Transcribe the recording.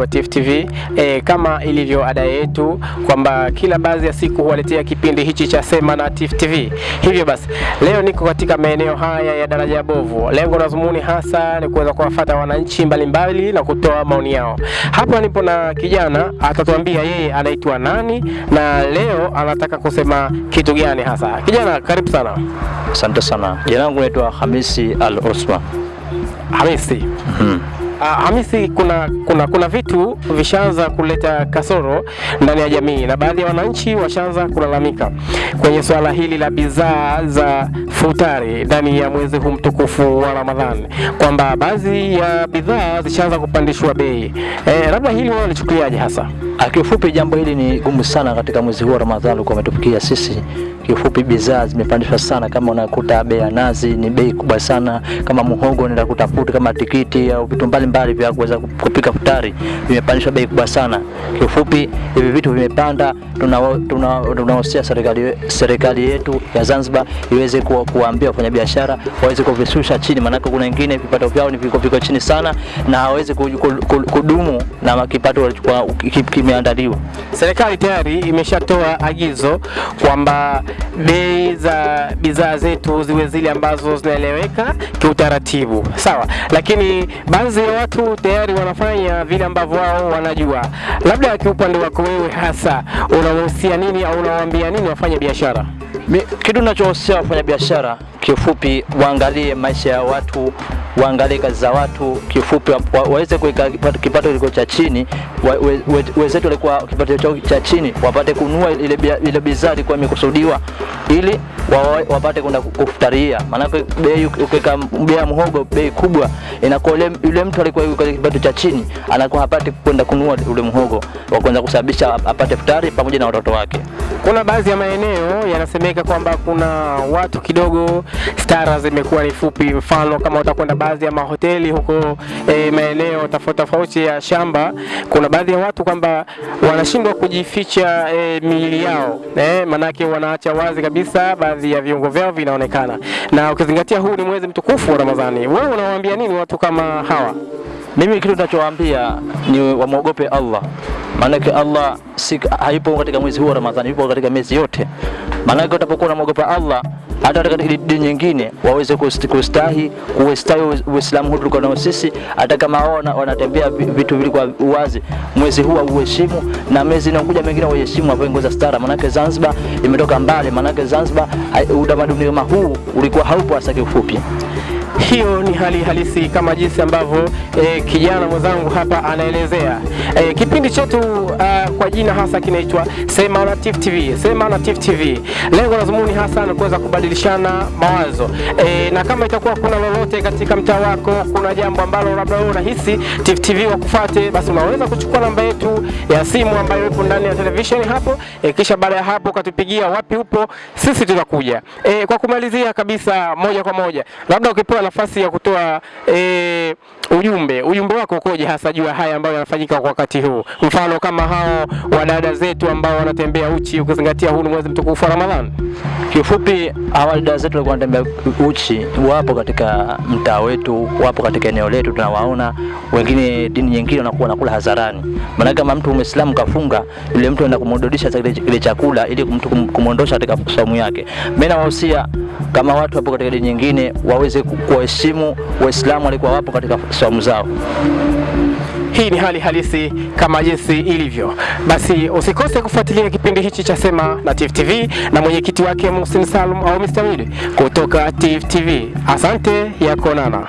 wa Tifu TV e, kama ilivyo ada yetu kwamba kila baadhi ya siku huwaletea kipindi hichi cha Sema na Tifu TV. Hivyo basi leo niko katika maeneo haya ya daraja ya bovu. Lengo la dhumuni hasa ni kuweza kuwafuata wananchi mbalimbali na kutoa maoni yao. Hapa nipo na kijana atatuambia yeye anaitwa nani na leo anataka kusema kitu gani hasa. Kijana, karibu sana. Asante sana. Jina langu naitwa Hamisi Al Osman. Hamisi. Mhm. Uh, Hamisi, kuna, kuna, kuna vitu vishaanza kuleta kasoro ndani ya jamii na baadhi ya wananchi washaanza kulalamika kwenye swala hili la bidhaa za futari ndani ya mwezi huu mtukufu wa Ramadhani, kwamba baadhi ya bidhaa zishaanza kupandishwa bei. Eh, labda hili wao walichukuliaje hasa? Ah, Kiufupi jambo hili ni gumu sana katika mwezi huu wa Ramadhani kwa umetufikia sisi. Kiufupi bidhaa zimepandishwa sana, kama unakuta bei ya nazi ni bei kubwa sana, kama muhogo unaenda kutafuta kama tikiti au vitu mbalimbali vya kuweza kupika futari vimepandishwa bei kubwa sana. Kiufupi hivi vitu vimepanda, tunawahusia tuna, tuna serikali serikali yetu ya Zanzibar iweze ku, kuwaambia wafanyabiashara waweze kuvishusha chini, maanake kuna wengine vipato vyao ni viko, viko chini sana na hawezi ku- ku- ku- kudumu na kipato walichokuwa ki- Serikali tayari imeshatoa agizo kwamba bei za bidhaa zetu ziwe zile ambazo zinaeleweka kiutaratibu, sawa. Lakini baadhi ya watu tayari wanafanya vile ambavyo wao wanajua. Labda kiupande wako wewe hasa unawahusia nini au unawaambia nini wafanya biashara? Kitu ninachohusia wafanya biashara kiufupi, waangalie maisha ya watu, waangalie kazi za watu, kifupi wa- wa- waweze kuweka kipato, kiliko cha chini, wenzetu walikuwa kipato chao cha chini wapate kunua ile ile bidhaa ilikuwa imekusudiwa ili wa- wapate kwenda ku- kufutaria. Maanake bei ukiweka bei ya muhogo bei kubwa, inakuwa yule- mtu alikuwa yuko kipato cha chini anakuwa hapati kwenda kununua ule muhogo wa kusababisha apate futari pamoja na watoto wake. Kuna baadhi ya maeneo yanasemeka kwamba kuna watu kidogo stara zimekuwa ni fupi. Mfano kama utakwenda baadhi ya mahoteli huko e, maeneo tofauti tofauti ya shamba, kuna baadhi ya watu kwamba wanashindwa kujificha e, miili yao e, manake wanaacha wazi kabisa, baadhi ya viungo vyao vinaonekana, na ukizingatia huu ni mwezi mtukufu wa Ramadhani. Wewe unawaambia nini watu kama hawa? Mimi kitu ninachowaambia ni wamwogope Allah, maanake Allah si, hayupo katika mwezi huu wa Ramadhani, yupo katika miezi yote. Maanake utapokuwa unamwogopa Allah hata katika dini nyingine waweze kust- kustahi kustahi Uislamu huu tulikuwa nao sisi, hata kama wao wanatembea vitu vitu vilikuwa uwazi, mwezi huu auheshimu na miezi inayokuja mengine waheshimu, avae nguo za stara. Maanake Zanzibar imetoka mbali, maanake Zanzibar utamaduni kama huu ulikuwa haupo hasa kiufupi. Hiyo ni hali halisi kama jinsi ambavyo e, kijana mwenzangu hapa anaelezea. E, kipindi chetu uh, kwa jina hasa kinaitwa Sema na Tifu TV. Sema na Tifu TV, lengo la dhumuni hasa ni kuweza kubadilishana mawazo E, na kama itakuwa kuna lolote katika mtaa wako, kuna jambo ambalo labda wewe unahisi Tifu TV wakufate, basi unaweza kuchukua namba yetu ya simu ambayo ipo ndani ya televisheni hapo e, kisha baada ya hapo ukatupigia wapi upo, sisi tutakuja. E, kwa kumalizia kabisa moja kwa moja, labda ukipewa nafasi ya kutoa eh, ujumbe, ujumbe wako ukoje hasa jua ya haya ambayo yanafanyika kwa wakati huu, mfano kama hao wadada zetu ambao wanatembea uchi, ukizingatia huu ni mwezi mtukufu wa Ramadhani. Kiufupi, hawa dada zetu walikuwa wanatembea uchi, wapo katika mtaa wetu, wapo katika eneo letu, tunawaona. Wengine dini nyingine wanakuwa wanakula hadharani. Maana kama mtu Muislamu kafunga, yule mtu anaenda kumrudisha kile kile chakula ili mtu kum- kumwondosha katika saumu yake. Mimi nawahusia kama watu wapo katika dini nyingine waweze kuheshimu Waislamu walikuwa wapo katika saumu zao. Hii ni hali halisi kama jinsi ilivyo. Basi usikose kufuatilia kipindi hichi cha Sema na Tifu TV na mwenyekiti wake Muhsin Salum au Mr. Mid kutoka Tifu TV. Asante ya kuonana.